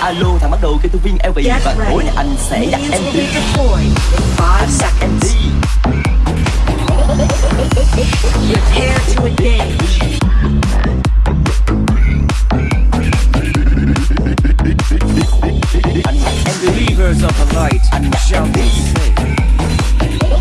Alo, thằng bắt đầu kêu tôi viên LV Và tối nay anh sẽ đặt em đi Anh đặt em đi. Prepare to engage. Believers of the light shall be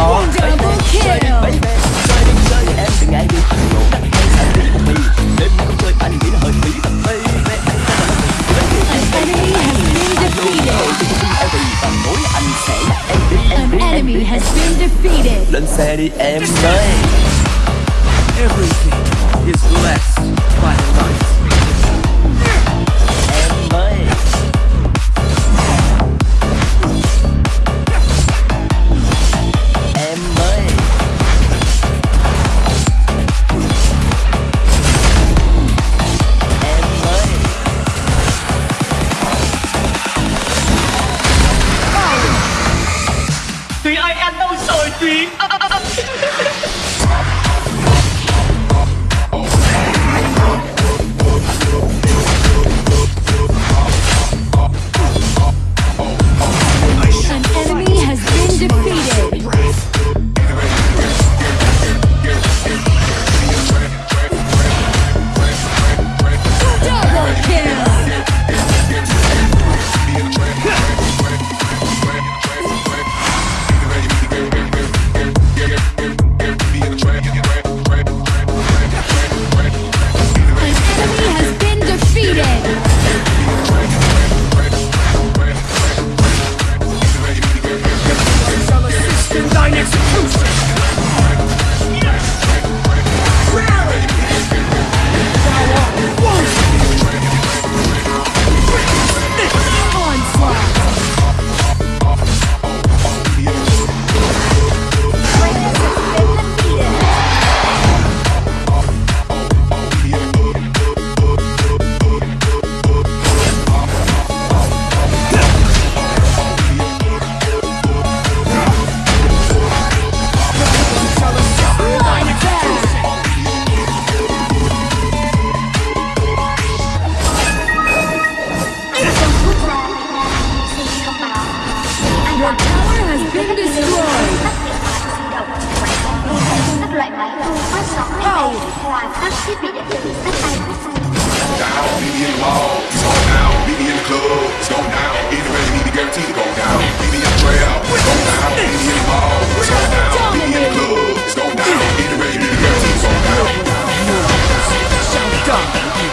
to. Em từng ngày được hạnh phúc đặt hay xả tí một anh sẽ là mất tình anh sẽ không ai anh sẽ là em đi em lên xe đi em ơi. been destroyed. Go down, BBN Mall, it's going down. Club, it's going down. Anybody need guarantee to go down. Trail, it's going down. Mall, it's going down. Club, it's going down. Anybody need guarantee to go down. Shut down.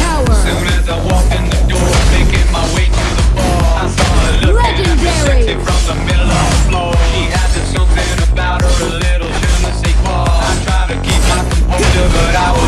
tower. Soon as I walked in the door, making my way to the bar, I saw her looking Legendary. at me from the middle of the floor. She had something about her, a little je ne sais quoi. I to keep my composure, but I was.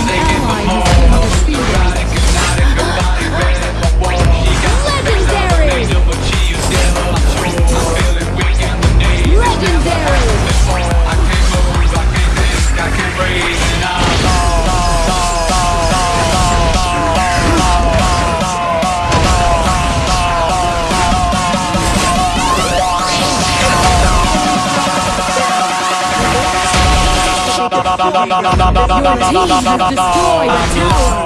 destroy.